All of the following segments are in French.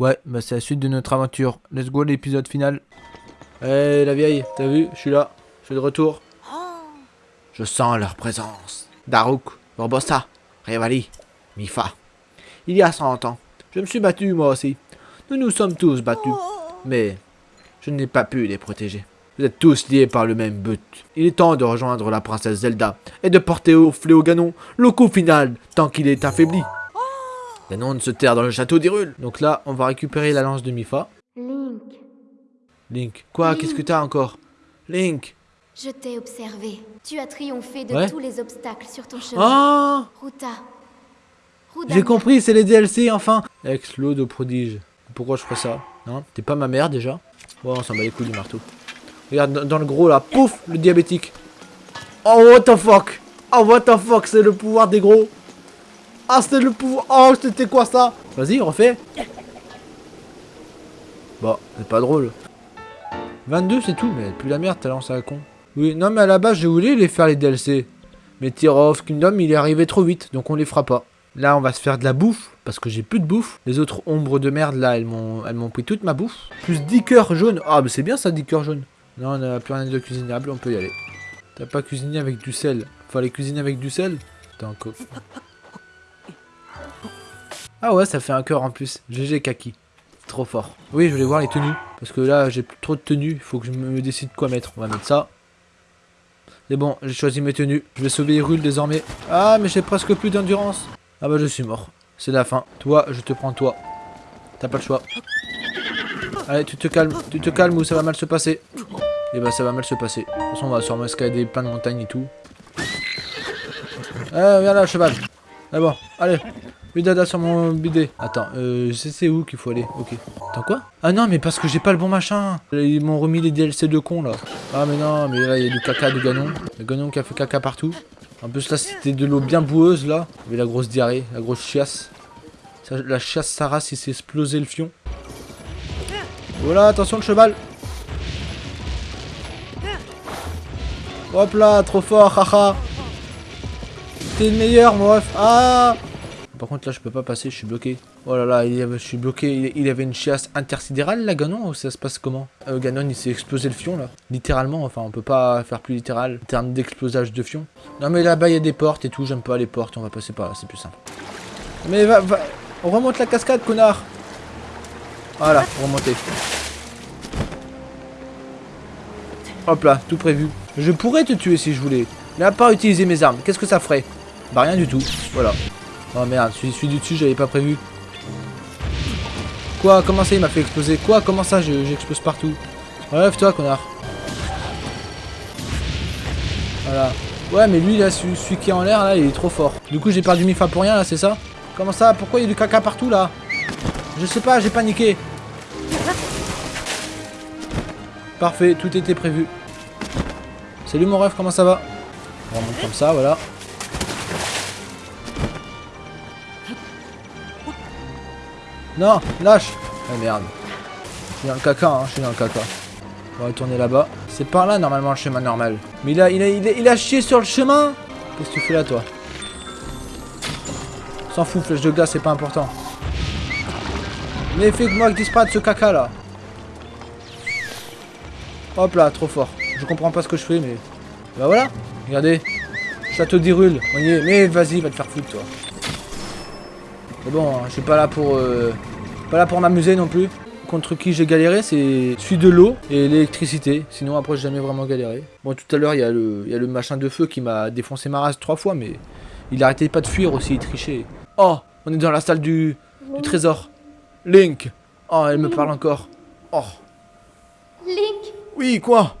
Ouais, bah c'est la suite de notre aventure. Let's go l'épisode final. Eh la vieille, t'as vu? Je suis là. Je suis de retour. Je sens leur présence. Daruk, Borbossa, Revali, Mifa. Il y a 100 ans, je me suis battu moi aussi. Nous nous sommes tous battus. Mais je n'ai pas pu les protéger. Vous êtes tous liés par le même but. Il est temps de rejoindre la princesse Zelda et de porter au fléau Ganon le coup final tant qu'il est affaibli. Ganon se terre dans le château d'Hyrule. Donc là, on va récupérer la lance de Mifa. Link, Link, quoi Qu'est-ce que t'as encore? Link je t'ai observé. Tu as triomphé de Ouais. tous les obstacles sur ton chemin. Ah Ruta. J'ai compris, c'est les DLC enfin Ex l'eau de prodige. Pourquoi je ferais ça? Non T'es pas ma mère déjà Bon, on s'en bat les couilles du marteau. Regarde, dans, dans le gros là, pouf Le diabétique. Oh, what the fuck? Oh, what the fuck C'est le pouvoir des gros Ah, c'est le pouvoir... Oh, c'était quoi ça? Vas-y, refais Bon, c'est pas drôle. 22, c'est tout, mais plus la merde, t'as lancé à la con. Oui, non, mais à la base, je voulais les faire les DLC. Mais Tear Kingdom, il est arrivé trop vite, donc on les fera pas. Là, on va se faire de la bouffe, parce que j'ai plus de bouffe. Les autres ombres de merde, là, elles m'ont pris toute ma bouffe. Plus 10 cœurs jaunes. Ah, mais c'est bien ça, 10 cœurs jaunes. Non, on n'a plus rien de cuisinable, on peut y aller. T'as pas cuisiné avec du sel. Fallait cuisiner avec du sel? Attends, co- Ah ouais, ça fait un cœur en plus. GG Kaki. Trop fort. Oui, je voulais voir les tenues. Parce que là, j'ai trop de tenues. Il faut que je me décide quoi mettre. On va mettre ça. C'est bon, j'ai choisi mes tenues. Je vais sauver Hyrule désormais. Ah, mais j'ai presque plus d'endurance. Ah bah je suis mort. C'est la fin. Toi, je te prends toi. T'as pas le choix. Allez, tu te calmes. Tu te calmes ou ça va mal se passer? Et bah ça va mal se passer. De toute façon, on va sûrement escalader plein de montagnes et tout. Eh, viens là, cheval. Ah bon, allez. Bidada sur mon bidet. Attends, euh, sais où qu'il faut aller. Ok. Attends quoi? Ah non, mais parce que j'ai pas le bon machin. Ils m'ont remis les DLC de con là. Ah mais non, mais là il y a du caca de Ganon. Le Ganon qui a fait caca partout. En plus là c'était de l'eau bien boueuse là. Il y avait la grosse diarrhée, la grosse chiasse. La chiasse Sarah s'est explosé le fion. Voilà, attention le cheval. Hop là, trop fort, haha. T'es le meilleur, mon ref. Ah Par contre, là, je peux pas passer, je suis bloqué. Oh là là, il avait- je suis bloqué. Il, il avait une chiasse intersidérale, là, Ganon, ou ça se passe comment? Euh, Ganon, il s'est explosé le fion, là. Littéralement, enfin, on peut pas faire plus littéral en termes d'explosage de fion. Non, mais là-bas, il y a des portes et tout. J'aime pas les portes, on va passer par là, c'est plus simple. Mais va, va, on remonte la cascade, connard. Voilà, remonter. Hop là, tout prévu. Je pourrais te tuer si je voulais. Mais à part utiliser mes armes, qu'est-ce que ça ferait? Bah rien du tout. Voilà. Oh merde, celui, du dessus, j'avais pas prévu. Quoi Comment ça, il m'a fait exploser Quoi Comment ça, je- j'explose partout Relève-toi, connard. Voilà. Ouais, mais lui, là, celui, qui est en l'air, là, il est trop fort. Du coup, j'ai perdu Mifa pour rien, là, c'est ça Comment ça Pourquoi il y a du caca partout, là Je sais pas, j'ai paniqué. Parfait, tout était prévu. Salut mon rêve, comment ça va On remonte comme ça, voilà. Non, lâche Ah merde. Je suis dans le caca, hein, je suis dans le caca. On va retourner là-bas. C'est par là, normalement, le chemin normal. Mais il a, il a, il a, chié sur le chemin Qu'est-ce que tu fais là, toi? S'en fout, flèche de glace, c'est pas important. Mais fais-moi que disparaisse ce caca, là. Hop là, trop fort. Je comprends pas ce que je fais, mais... Bah voilà, regardez. Château d'Hyrule, on y. Mais vas-y, va te faire foutre, toi. Bon, je suis pas là pour... euh, Pas là pour m'amuser non plus. Contre qui j'ai galéré, c'est celui de l'eau et l'électricité. Sinon, après, j'ai jamais vraiment galéré. Bon, tout à l'heure, il y, a le- il y a le machin de feu qui m'a défoncé ma race trois fois, mais... Il arrêtait pas de fuir aussi, il trichait. Oh, on est dans la salle du, du trésor. Link Oh, elle me parle encore. Oh. Link, Oui, quoi?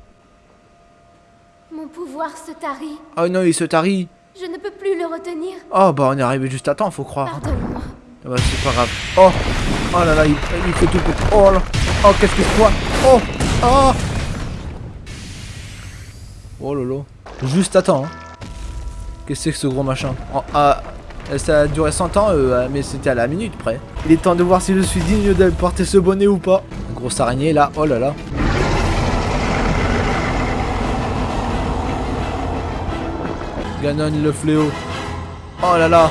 Mon pouvoir se tarit. Oh non, il se tarit. Je ne peux plus le retenir. Oh bah on est arrivé juste à temps, faut croire. Pardonne-moi. Ah bah, c'est pas grave. Oh Oh là là, il, il fait tout pour... Oh là Oh, qu'est-ce que je vois? Oh Oh Oh lolo. Juste temps. hein. Qu'est-ce que c'est que ce gros machin? Oh, ah, Ça a duré 100 ans, euh, mais c'était à la minute près. Il est temps de voir si je suis digne de porter ce bonnet ou pas. Grosse araignée là, oh là là. Ganon le fléau. Oh là là.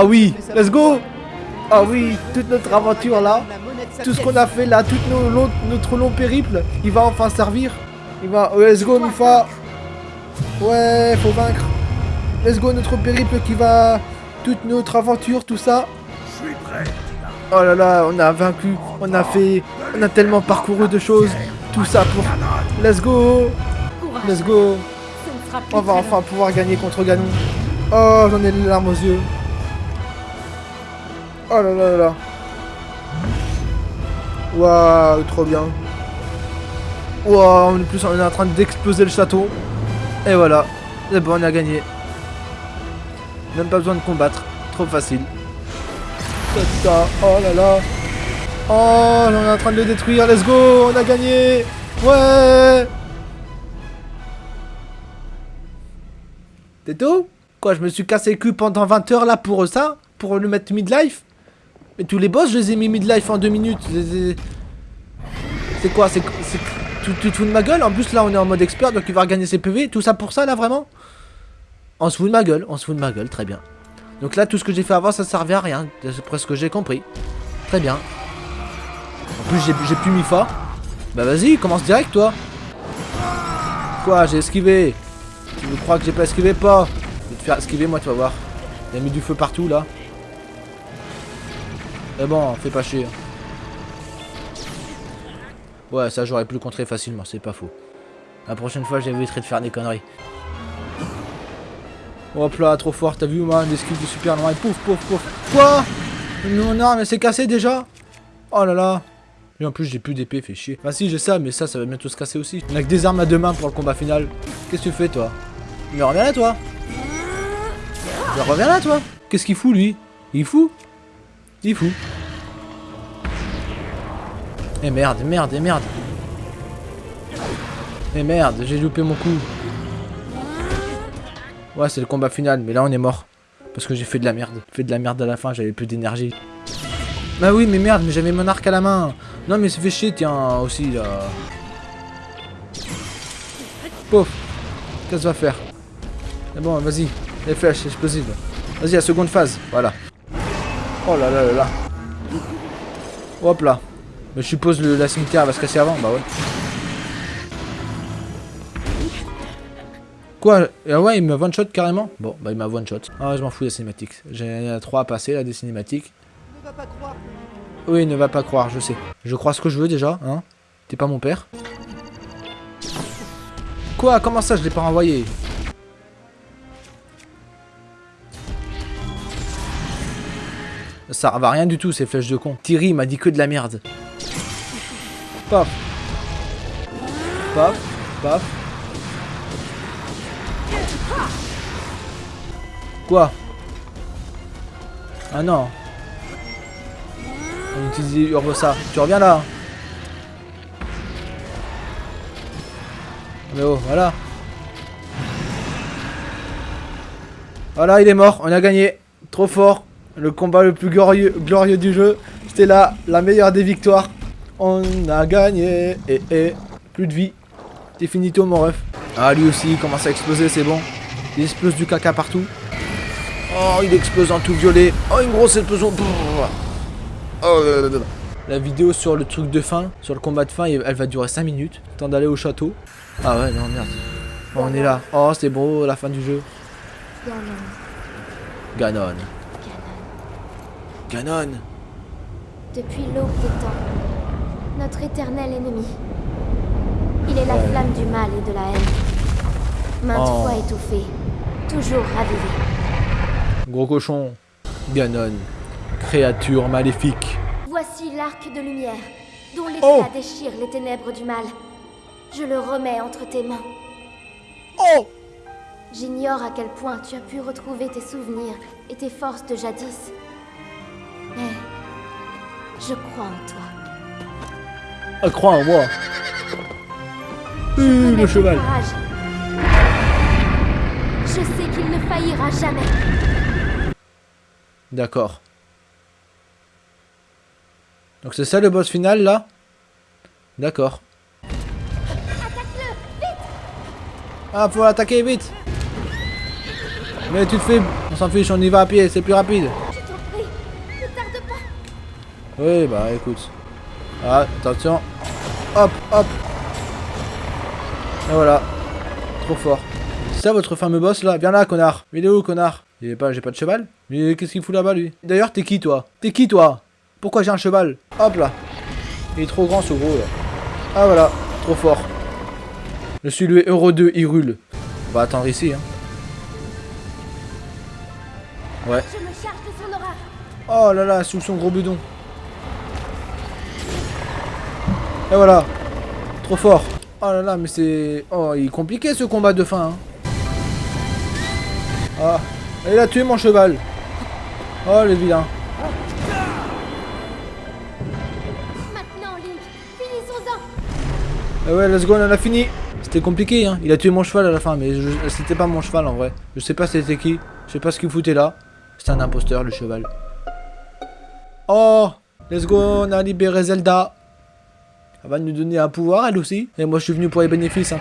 Ah oui, let's go. Ah oui, toute notre aventure là, tout ce qu'on a fait là, tout nos long- notre long périple, il va enfin servir. Il va. oh, let's go, Mifa. Ouais, faut vaincre. Let's go, notre périple qui va. Toute notre aventure, tout ça. Oh là là, on a vaincu, on a fait. On a tellement parcouru de choses. Tout ça pour. Let's go. Let's go. On va enfin pouvoir gagner contre Ganon. Oh, j'en ai les larmes aux yeux. Oh là là là là. Waouh, trop bien. Waouh, en plus on est en train d'exploser le château. Et voilà. C'est bon, on a gagné. Même pas besoin de combattre. Trop facile. Oh là là. Oh, on est en train de le détruire. Let's go, on a gagné. Ouais. C'est tout Quoi, je me suis cassé le cul pendant 20 heures là pour ça Pour le mettre midlife? Mais tous les boss, je les ai mis midlife en 2 minutes. C'est quoi C'est tu te fous de ma gueule? En plus là on est en mode expert donc il va regagner ses PV. Tout ça pour ça là vraiment? On se fout de ma gueule, on se fout de ma gueule, très bien. Donc là tout ce que j'ai fait avant ça servait à rien. C'est presque ce que j'ai compris. Très bien. En plus j'ai plus mis fa. Bah vas-y, commence direct toi. Quoi, j'ai esquivé? Tu crois que j'ai pas esquivé? Pas Je vais te faire esquiver moi tu vas voir. Il a mis du feu partout là. Mais bon, fais pas chier. Ouais, ça j'aurais pu le contrer facilement, c'est pas faux. La prochaine fois j'éviterai de faire des conneries. Hop là, trop fort, t'as vu man, l'esquive de super loin, pouf pouf pouf. Quoi? Mon arme elle s'est cassée déjà? Oh là là et en plus j'ai plus d'épée, fait chier. Ah si j'ai ça, mais ça, ça va bientôt se casser aussi. On a que des armes à deux mains pour le combat final. Qu'est-ce que tu fais toi? Mais reviens là toi Mais reviens là toi Qu'est-ce qu'il fout lui? Il fout? Il fout. Eh merde, merde, eh merde. Eh merde, j'ai loupé mon coup. Ouais, c'est le combat final, mais là on est mort. Parce que j'ai fait de la merde. J'ai fait de la merde à la fin, j'avais plus d'énergie. Bah oui, mais merde, mais j'avais mon arc à la main. Non, mais ça fait chier, tiens, aussi, là. Pouf. Qu'est-ce que va faire? C'est bon, vas-y. Les flèches explosives. Vas-y, la seconde phase. Voilà. Oh là là là là. Hop là. Je suppose le, la cimetière va se casser avant. Bah ouais. Quoi Ah ouais, il m'a one shot carrément Bon, bah il m'a one shot. Ah, je m'en fous des cinématiques. J'ai 3 à passer là des cinématiques. Oui, ne va pas croire, je sais. Je crois ce que je veux déjà, hein T'es pas mon père Quoi Comment ça, je l'ai pas renvoyé? Ça à rien du tout, ces flèches de con. Thierry m'a dit que de la merde. Paf. Paf. Paf. Quoi? Ah non. On utilise Urbosa. Tu reviens là Mais oh, voilà. Voilà, il est mort. On a gagné. Trop fort. Le combat le plus glorieux, glorieux du jeu. C'était là, la meilleure des victoires. On a gagné. Et, et, plus de vie. C'est finito, mon ref. Ah, lui aussi, il commence à exploser, c'est bon. Il explose du caca partout. Oh, il explose en tout violet. Oh, une grosse explosion. Oh. La vidéo sur le truc de fin, sur le combat de fin, elle va durer 5 minutes. Temps d'aller au château. Ah ouais, non, merde. Oh, on est là. Oh, c'est beau, la fin du jeu. Ganon. Ganon. Ganon. Depuis l'aube des temps, notre éternel ennemi. Il est la Ouais. flamme du mal et de la haine. Maintes Oh. fois étouffée, toujours ravivée. Gros cochon. Ganon. Créature maléfique. Voici l'arc de lumière, dont l'éclat Oh. déchire les ténèbres du mal. Je le remets entre tes mains. Oh J'ignore à quel point tu as pu retrouver tes souvenirs et tes forces de jadis. Mais je crois en toi. Ah, crois en moi. Euh, le cheval. Je sais qu'il ne faillira jamais. D'accord. Donc c'est ça le boss final là? D'accord. Ah, faut l'attaquer vite Mais tu te fais... On s'en fiche, on y va à pied, c'est plus rapide. Je t'en prie, ne tarde pas. Oui, bah écoute. Ah, attention. Hop, hop. Et voilà. Trop fort. C'est ça votre fameux boss là? Viens là, connard. Il est où, connard? Il est pas, j'ai pas de cheval? Mais qu'est-ce qu'il fout là-bas lui? D'ailleurs, t'es qui toi? T'es qui toi? Pourquoi j'ai un cheval? Hop là. Il est trop grand ce gros là. Ah voilà, trop fort. Je suis le Euro 2 Hyrule. On va attendre ici hein. Ouais. Oh là là, sous son gros bidon. Et voilà. Trop fort. Oh là là, mais c'est... Oh, il est compliqué ce combat de fin. Hein. Ah. Il a tué mon cheval. Oh, le vilain. Maintenant, Link, finissons-en. Ah ouais, let's go, on en a fini. C'était compliqué, hein. Il a tué mon cheval à la fin, mais c'était pas mon cheval en vrai. Je sais pas c'était qui. Je sais pas ce qu'il foutait là. C'était un imposteur, le cheval. Oh, let's go, on a libéré Zelda. Elle va nous donner un pouvoir, elle aussi. Et moi, je suis venu pour les bénéfices. Hein.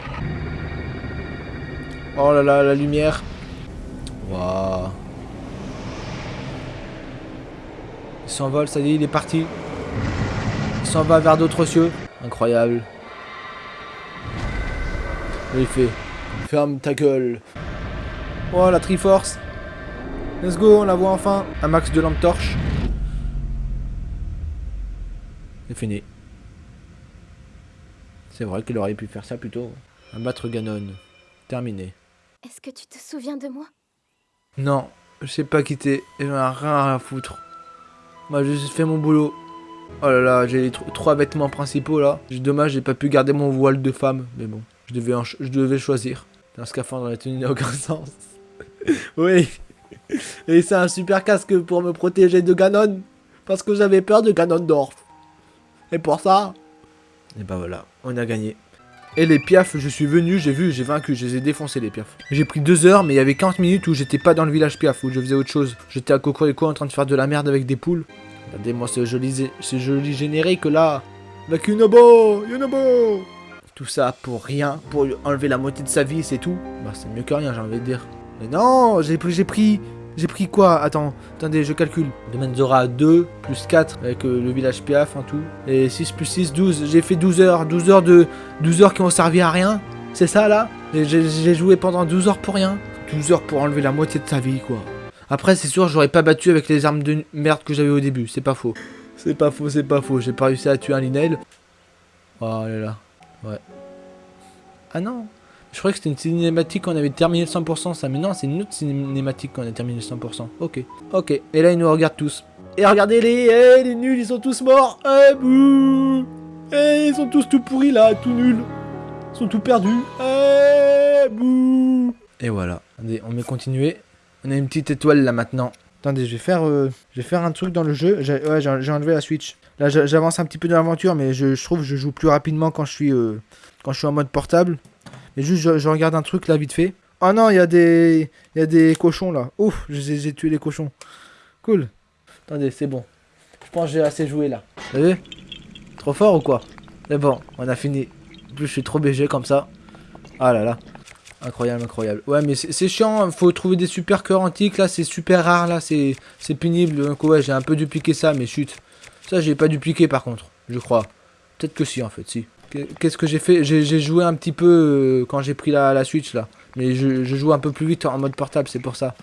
Oh là là, la lumière. Waouh. Il s'envole, ça y est, il est parti. Il s'en va vers d'autres cieux. Incroyable. Il fait Ferme ta gueule. Oh la Triforce. Let's go, on la voit enfin. Un max de lampe torche. C'est fini. C'est vrai qu'il aurait pu faire ça plus tôt. Abattre Ganon. Terminé. Est-ce que tu te souviens de moi? Non, je sais pas quitter. J'en ai rien à foutre. Moi, j'ai juste fait mon boulot. Oh là là, j'ai les tro- trois vêtements principaux là. J'ai- Dommage, j'ai pas pu garder mon voile de femme. Mais bon, je devais, en ch- je devais choisir. Un scaphandre dans la tenue n'a aucun sens. oui. Et c'est un super casque pour me protéger de Ganon. Parce que j'avais peur de Ganondorf. Et pour ça. Et bah voilà, on a gagné. Et les piafs, je suis venu, j'ai vu, j'ai vaincu, je les ai défoncés les piafs. J'ai pris deux heures, mais il y avait 40 minutes où j'étais pas dans le village piaf, où je faisais autre chose. J'étais à Cocorico en train de faire de la merde avec des poules. Regardez-moi ce joli, ce joli générique là. Avec Yunobo, Yunobo. Tout ça pour rien, pour enlever la moitié de sa vie, c'est tout. Bah c'est mieux que rien, j'ai envie de dire. Mais non, j'ai pris, j'ai pris, j'ai pris quoi? Attends, attendez, je calcule. Domaine Zora 2, plus 4 avec euh, le village Piaf en tout. Et 6 plus 6, 12. J'ai fait 12 heures, 12 heures de 12 heures qui ont servi à rien. C'est ça là? J'ai- joué pendant 12 heures pour rien. 12 heures pour enlever la moitié de sa vie quoi. Après c'est sûr j'aurais pas battu avec les armes de merde que j'avais au début, c'est pas faux. C'est pas faux, c'est pas faux, j'ai pas réussi à tuer un Linel. Oh là là, ouais. Ah non Je croyais que c'était une cinématique qu'on avait terminé le 100% ça, mais non c'est une autre cinématique qu'on a terminé le 100%. Ok, ok, et là ils nous regardent tous. Et regardez-les, eh, les nuls ils sont tous morts Eh bouh Eh ils sont tous tout pourris là, tout nuls Ils sont tout perdus Eh bouh Et voilà, on met continuer. On a une petite étoile là maintenant. Attendez, je vais faire, euh, je vais faire un truc dans le jeu. J'ai ouais, j'ai j'ai enlevé la Switch. Là, j'a- j'avance un petit peu dans l'aventure, mais je, je trouve que je joue plus rapidement quand je suis, euh, quand je suis en mode portable. Mais juste, je, regarde un truc là vite fait. Oh non, il y a des, il y a des cochons là. Ouf, j'ai tué les cochons. Cool. Attendez, c'est bon. Je pense que j'ai assez joué là. Vous avez Trop fort ou quoi? Mais bon, on a fini. En plus, je suis trop BG comme ça. Ah là là. Incroyable, incroyable. Ouais, mais c'est chiant, faut trouver des super cœurs antiques, là, c'est super rare, là, c'est c'est pénible. Donc ouais, j'ai un peu dupliqué ça, mais chut. Ça, j'ai pas dupliqué par contre, je crois. Peut-être que si, en fait, si. Qu'est- Qu'est-ce que j'ai fait? J'ai joué un petit peu euh, quand j'ai pris la, Switch, là. Mais je joue un peu plus vite en mode portable, c'est pour ça.